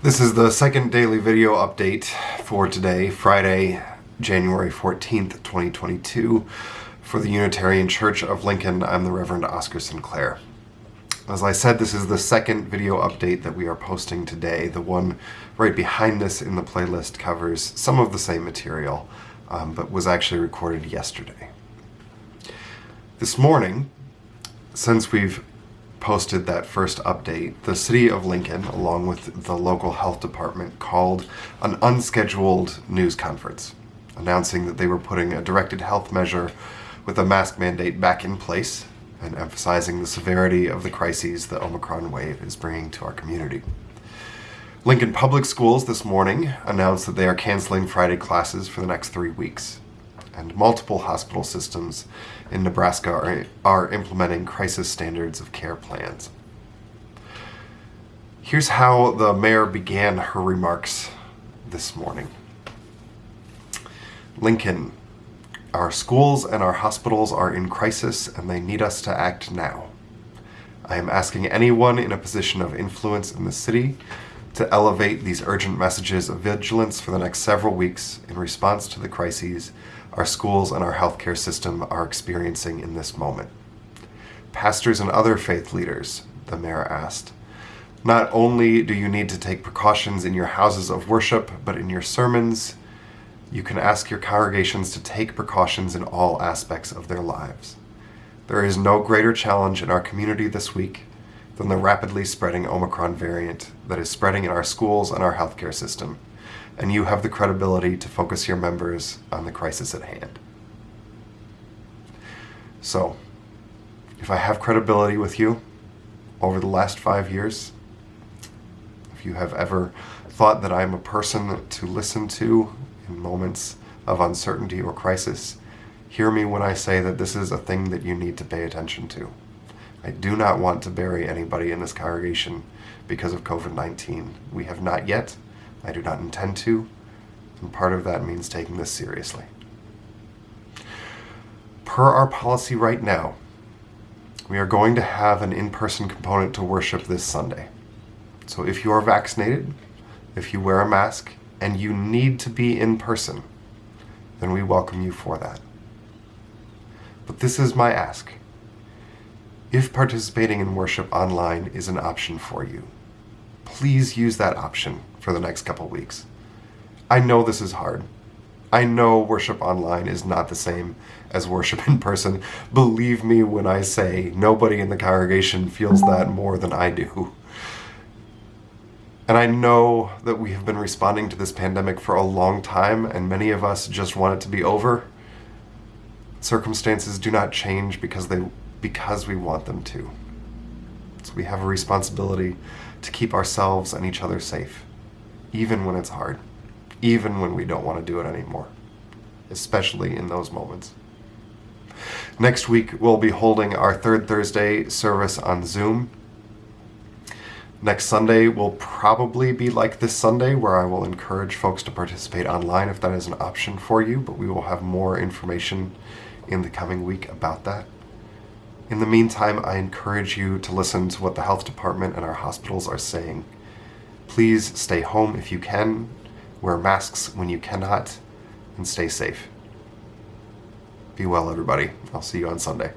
This is the second daily video update for today, Friday, January 14th, 2022. For the Unitarian Church of Lincoln, I'm the Reverend Oscar Sinclair. As I said, this is the second video update that we are posting today. The one right behind this in the playlist covers some of the same material, um, but was actually recorded yesterday. This morning, since we've posted that first update, the City of Lincoln, along with the local health department, called an unscheduled news conference, announcing that they were putting a directed health measure with a mask mandate back in place and emphasizing the severity of the crises the Omicron wave is bringing to our community. Lincoln Public Schools this morning announced that they are canceling Friday classes for the next three weeks and multiple hospital systems in Nebraska are, are implementing crisis standards of care plans. Here's how the mayor began her remarks this morning. Lincoln, our schools and our hospitals are in crisis and they need us to act now. I am asking anyone in a position of influence in the city to elevate these urgent messages of vigilance for the next several weeks in response to the crises our schools and our healthcare system are experiencing in this moment. Pastors and other faith leaders, the mayor asked, not only do you need to take precautions in your houses of worship, but in your sermons, you can ask your congregations to take precautions in all aspects of their lives. There is no greater challenge in our community this week than the rapidly spreading Omicron variant that is spreading in our schools and our healthcare system and you have the credibility to focus your members on the crisis at hand. So, if I have credibility with you over the last five years, if you have ever thought that I am a person to listen to in moments of uncertainty or crisis, hear me when I say that this is a thing that you need to pay attention to. I do not want to bury anybody in this congregation because of COVID 19. We have not yet, I do not intend to, and part of that means taking this seriously. Per our policy right now, we are going to have an in-person component to worship this Sunday. So if you are vaccinated, if you wear a mask, and you need to be in person, then we welcome you for that. But this is my ask. If participating in worship online is an option for you, please use that option for the next couple weeks. I know this is hard. I know worship online is not the same as worship in person. Believe me when I say nobody in the congregation feels that more than I do. And I know that we have been responding to this pandemic for a long time, and many of us just want it to be over. Circumstances do not change because they because we want them to. So we have a responsibility to keep ourselves and each other safe even when it's hard, even when we don't want to do it anymore, especially in those moments. Next week, we'll be holding our third Thursday service on Zoom. Next Sunday will probably be like this Sunday, where I will encourage folks to participate online if that is an option for you, but we will have more information in the coming week about that. In the meantime, I encourage you to listen to what the health department and our hospitals are saying Please stay home if you can, wear masks when you cannot, and stay safe. Be well, everybody. I'll see you on Sunday.